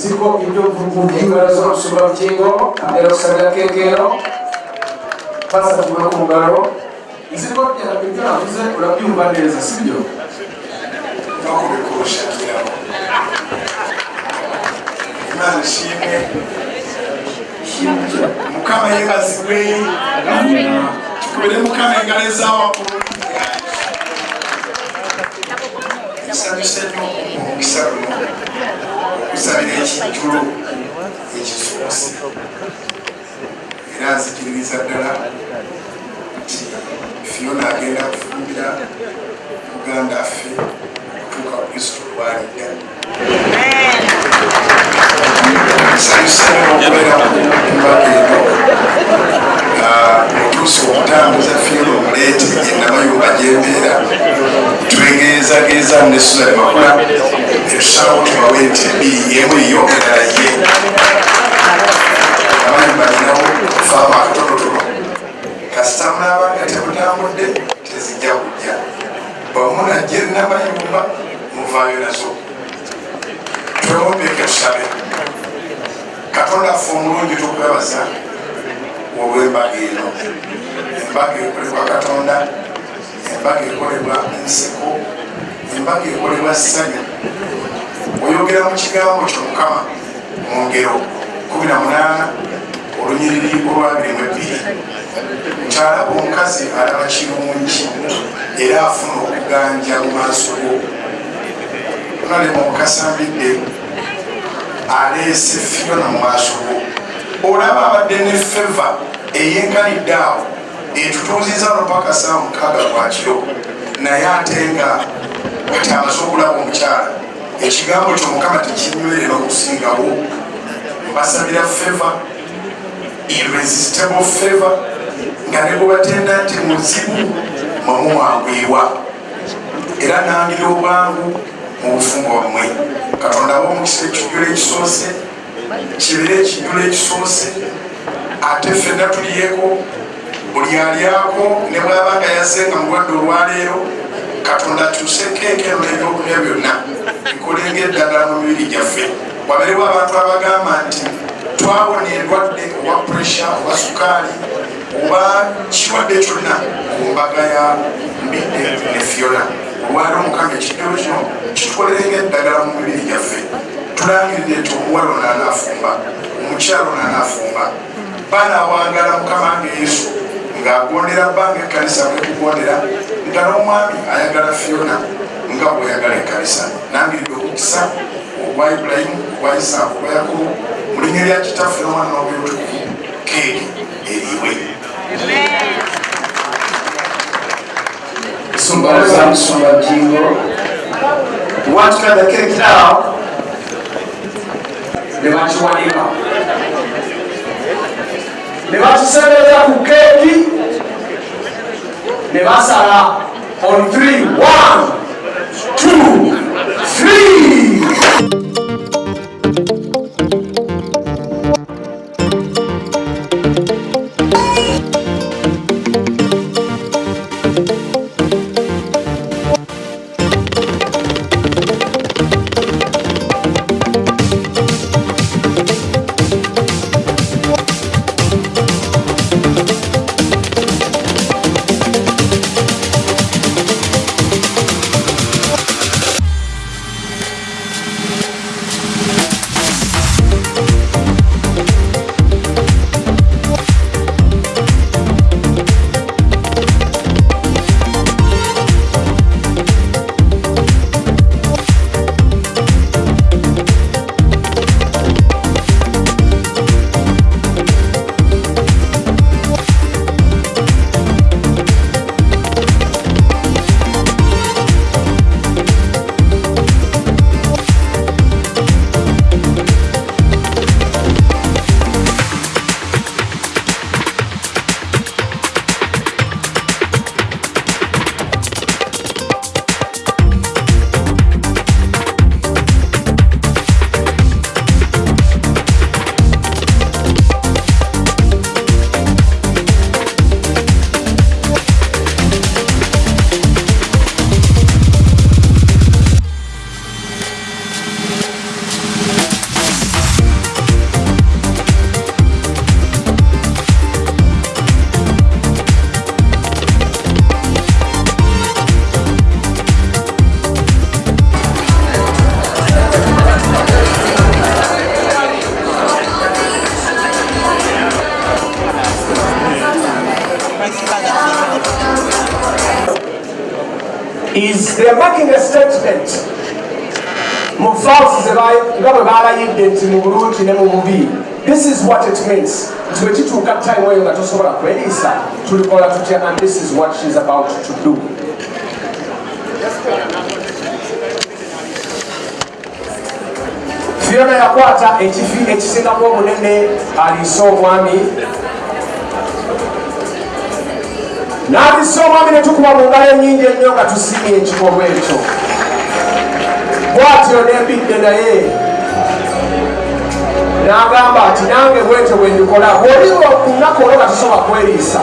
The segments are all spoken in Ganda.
siko ibyo mvuga z'urushinga rukingo erosanga kekero basatuwe ku mugaro nzi ko ibyo navuze urabyumva neza sibyo no kubikurusha ngira imana ishimwe mukama yebazibwe kubere mukama engarezawa engaleza wakulu nsabise nnyo omukisa guno okusabira ekijjulo ekisuusi era nzikiririza ddala nti fiona agenda kufumbira uganda ffe okutuuka kristo lwalidda nsanyuse okubeera kumbaga eno otuusa okutambuza fiona omuleete enamayumba gyembeera twegeezageza ne suzan makula etusalawo tubawe nti ebiri yemu yo endala ye. Amayumba ninawo faamu akatonotono kasita mulaba nga temutambudde tezijja kujja bamunajja enamayumba muvaayo nazo. Twewombeke tusabe katonda ffe omulungi tukwebaza olw'embaga eno embaga ekolebwa katonda. Embaga ekolebwa nseko embaga ekolebwa ssanyu. Oyogera mu kigambo kyo mukama mu ngero 18 olunyiriri olwabirimu ebbiri nkyalaba omukazi alaba kirungi era afuna okuganja mu maaso go. Nalema omukasambidde aleese fiona mu maaso go. Olaba abadde ne feva eyenkanidde awo etutuuziza no paka saa mukaaga gwakiro naye ate nga ati amaze okulaba omukyala. Ekigambo kyo mukama tekinywere n'okusingawo mbasabira feva irresistible feva nga ne bwebatenda nti muzibu mwemumwangwirwa era nangire obwangu mu bufumbo bwamwe katonda wa omukisa ekijjulo ekisoose kibeere ekijjulo ekisoose ate ffenna tuliyeko buli alyako ne bwaba nga yazenga mulwadde olwaleero katonda tusekeekeno nebyokulya byonna. Bikolenga eddagala mu mibiri gyaffe. Waberewo abantu abagamba nti twawona endwadde owa puresha oba sukaali oba kirwadde kyonna ku mbaga ya mbidde ne fiona. Olwali omukama ekijjulo kino kitukolerenga eddagala mu mibiri gyaffe. Tulangirire nti omuwala ono anaafumba omukyalo ono anaafumba. Banawangala mukama nga yesu ng'agondera bbanga ekkanisa bwekugondera nga n'omwami ayagala fiona nga bweyagala ekkanisa nangiridde okukisa obwa ibulayimu obwa isaaku obwa yakobo mu linnya lya kitaffe n'omwana n'obweyotukuvu keeri eriibwe Sumba za Sumba Jingo. The cake now? Ne bakiwanika. Ne bakisemeza ku keeki ne basala on three. One, two, is they are making a statement. Mu false nga bwe balayidde nti mu bulungi ne mu bubi. This is what it means. Nti wekituuka time eyo nga tosobola kweriisa tulikola tutya? And this is what she is about to do. Fiona yakwata ekifi ekisingaku obunene aliisa obwami n'aliisa omwami ne tukuba mu ngalo enyingi ennyo nga tusimye ekikolwa ekyo. Bwatyo nembidde naye. N'agamba ati nange bwetyo bwe ndikola bwoli lunaku olwo nga tusobola kweriisa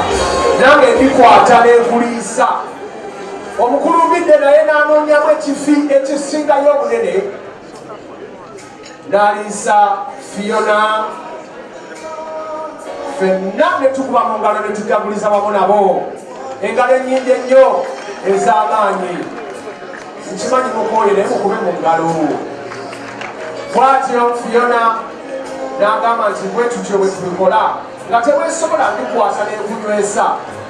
nange ndikwata nenkuliisa. Omukulumbidde naye n'anoonyamu ekifi ekisingayo obunene. N'aliisa fiona fenna ne tukuba mu ngalo ne tujaguliza wamu nabo engalo ennyingi ennyo ez'amaanyi. Nkimanyi mukooye naye mukube mu ngalo. Bwatyo fiona n'agamba nti bwe tutyo bwe tubikola nga tebwesobola ndikwata nekunywesa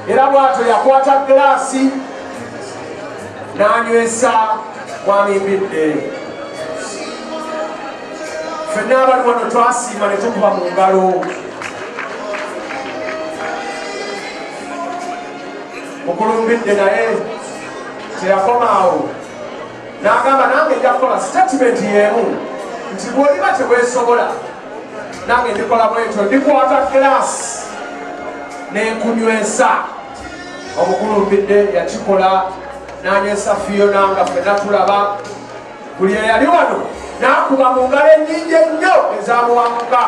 era bwatyo yakwata giraasi n'anywesa mwamimbidde fenna abali wano twasiima ne tukuba mu ngalo mukulumbidde naye teyakomaawo. N'agamba nange nja kukola statement y'emu nti bwoliba tebwesobola nange ndikola bwetyo ndikwata glaasi nenkunywesa. Omukulumbidde yakikola nanywesa fiona nga fena tulaba buli eyali wano nakuba mu ngalo enyingi ennyo ezamuwamuka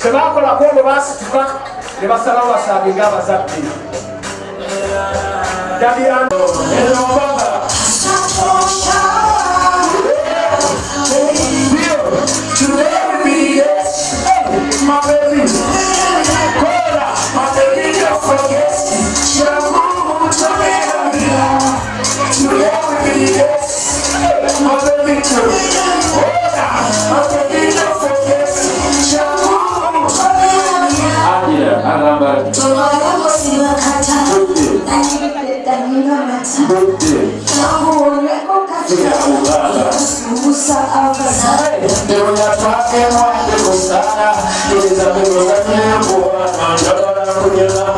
kyebakolako olwo basituka ne basalawo basaabinga abazadde dabyano erobaga My baby, my baby, don't forget. To be Eu na papi no ate kusara Ili za mungu na mungu Mandora kunyela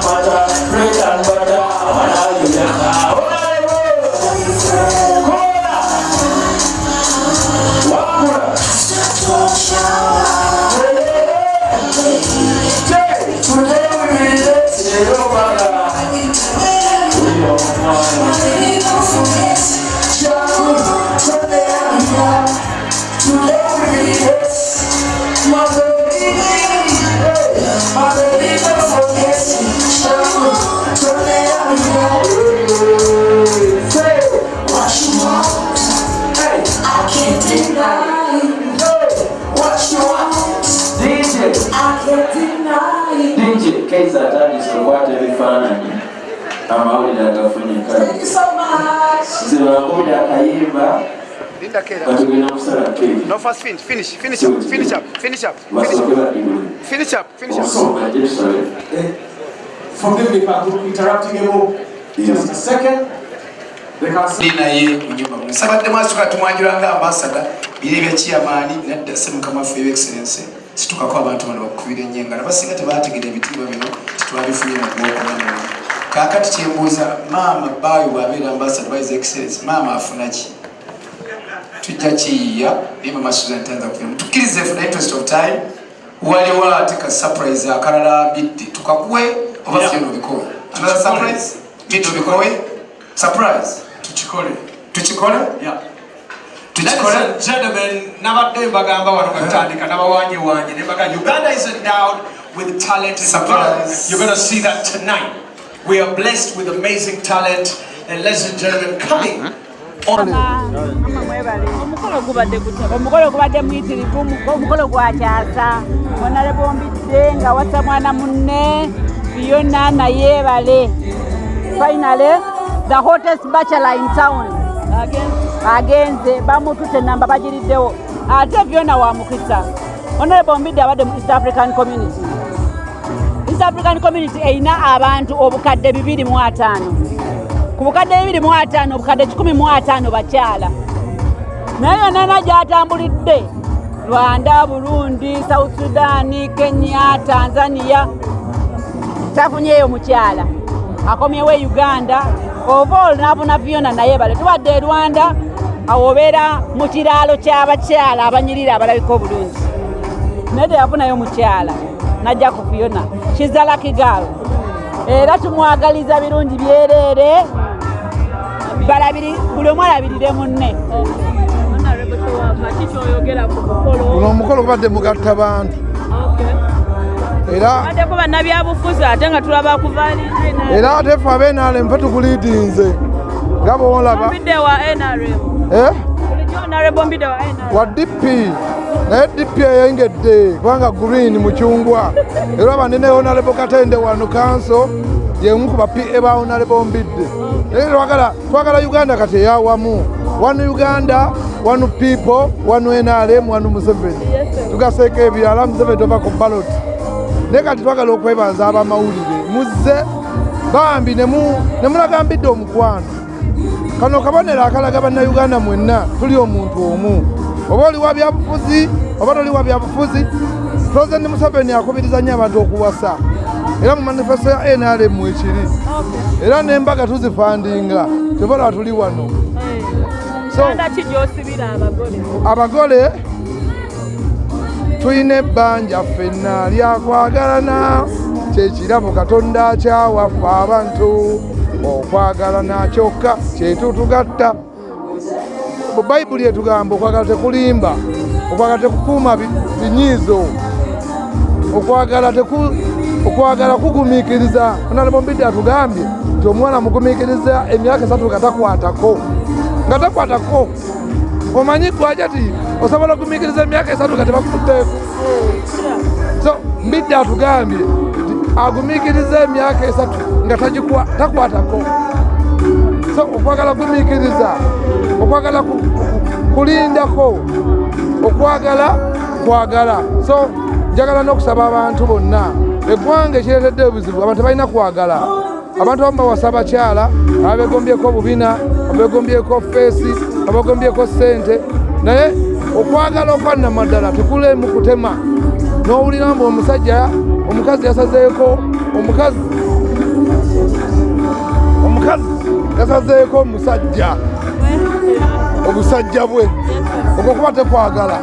amawulire agafunyika zibakubira akayimba batugenda kusala kebasokola Forgive me for interrupting you just a second. naye kunyuma musabadde masuka tumwanjulanga ambasada biri ebyekiyamaani nadda se mukama ffe ebyexcellense situkako abantu bano bakukubira ennyenga nabasinga tebategera ebitiibwa bino tetwabifunye mu gwokuna muno kaakati kyembuuza maama baawe bwabeera ambasada by excellence maama afuna ki tujja kiyiya naye mama susan tanza kufuna tukkirize for the interest of time. Waliwo ate ka surprise akalala bidde tukakuwe oba fyona obikowe another surprise? Bidde obikowe surprise? Tukikole Yeah. tukikole Ladies and gentlemen, nabadde mbagamba wano katandika nabawanye wanye ne Uganda is endowed with talent and Surprise. You're going to see that tonight. We are blessed with amazing talent. And ladies and gentlemen coming omukolo gubadde gutya omukolo gubadde muyitirivu omukolo gwakyasa onale bombidde nga wasa mwana munne fiona nayeebale finally the hottest bachelor in town. Agenze bamutute namba bagiriddewo. Ate fiona wa mukisa. Onale bombidde abadde mu east african community east african community erina abantu obukadde 25 ku bukadde 25 obukadde 15 bakyala. Naye yonana gyatambulidde rwanda burundi south sudani kenya tanzania. Tafunyeyo mukyala. Akomyewo e uganda. Oba olunavuna fiona naye bale. Tubadde e rwanda awo obeera mu kiraalo ky'abakyala abanyirira abalabika obulungi. Naye teyafunayo mukyala najja ku fiona kizalakigaalo era tumwagaliza birungi byereere buli omu alabirire munne. Guno omukolo gubadde mugatta bantu. Era baddeko bannabyabufuzi ate nga tulaba kuvaali era ate ffe abenaalemu fe tukuliidinze nga boolaba wa nrm eh? wa dp naye dp eyengedde kubanga green mucungwa era banene honalebo katende wano kanso yemu ku bape ba honalebo mbidde. Naye twagala uganda kati eyawamu one uganda one people one nrm one museveni. Tugaseeko ebirala museveni tova ku balot naye kati twagala okwebaza abamawulire. Muzze bambi nemulaga mbidde omukwano. Kano kabonero akalaga bannayuganda mwenna tuli omuntu omu oba oli wa byabufuzi oba toli wa byabufuzi. Pulezidenti museveni akubiriza nnyo abantu okuwasa. Era mu manifesto ya nrm ekiri. Era n'embaga tuzifandinga. Tebola tuli wano. Abagole? tulina ebbanja ffenna lyakwagalana kyekirabo katonda akyawaffe abantu. Okwagalana kyokka kyetutugatta mu bayibuli etugamba okwagala tekulimba okwagala tekukuuma bi- binyiizo okwagala okwagala kugumiikiriza. Onalebo mbidde atugambye nti omwana mugumiikiriza emyaka esatu nga takwatako nga takwatako. Omanyi gwaja ti osobola okugumiikiriza emyaka esatu nga tebakutteeko so mbidde atugambye agumiikiriza emyaka esatu nga takwatako okwagala kumiikiriza okwagala ku- ku- kulindako okwagala kwagala. So njagala n'okusaba abantu bonna. Eggwanga ekireetedde obuzibu abantu balina kwagala. Abantu abamu bawasa abakyala ababegombyeko obubina abegombyeko feesi abegombyeko ssente. Naye okwagala okwannamaddala tekulemu kutema n'owulira mbu omusajja omukazi yasazeeko omukazi omukazi yasazeeko omusajja. Obusajja bwe. Okwo kuba tekwagala.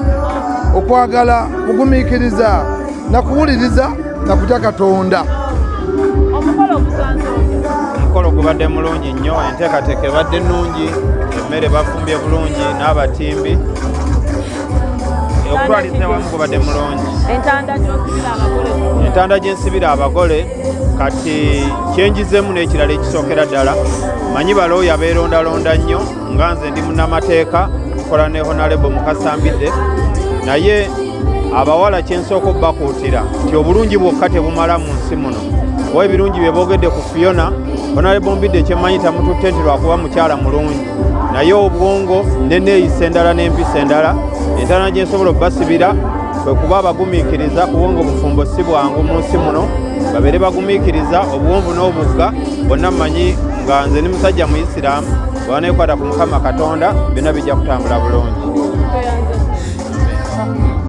Okwagala kugumiikiriza nakuwuliriza nakutya katonda. Omukolo gubadde mulungi nnyo enteekateeka ebadde nnungi emmere bafumbye bulungi n'abatimbi. Okutwaliza awamu gubadde mulungi. Entanda gyensibira abagole kati kyenjizemu n'ekirala ekisookera ddala. Manyi balooyo abeerondalonda nnyo nga nze ndi munnamateeka nkola ne honalebo mukasambidde. Naye abawala kyensooka obbakuutira nti obulungi bwokka tebumala mu nsi muno. Oba ebirungi bye boogedde ku fiona honalebo mbidde kyemmanyi tamututte nti lwakuba mukyala mulungi. Naye obwongo neneeyisa endala n'empisa endala entana gye nsobola obbasibira kwe kuba abagumiikiriza kubanga obufumbo si bwangu mu nsi muno babeere bagumiikiriza obuwonvu n'obugga bonna mmanyi nga nze ni musajja muisiraamu bwanaekwata ku mukama katonda byonna bijja kutambula bulungi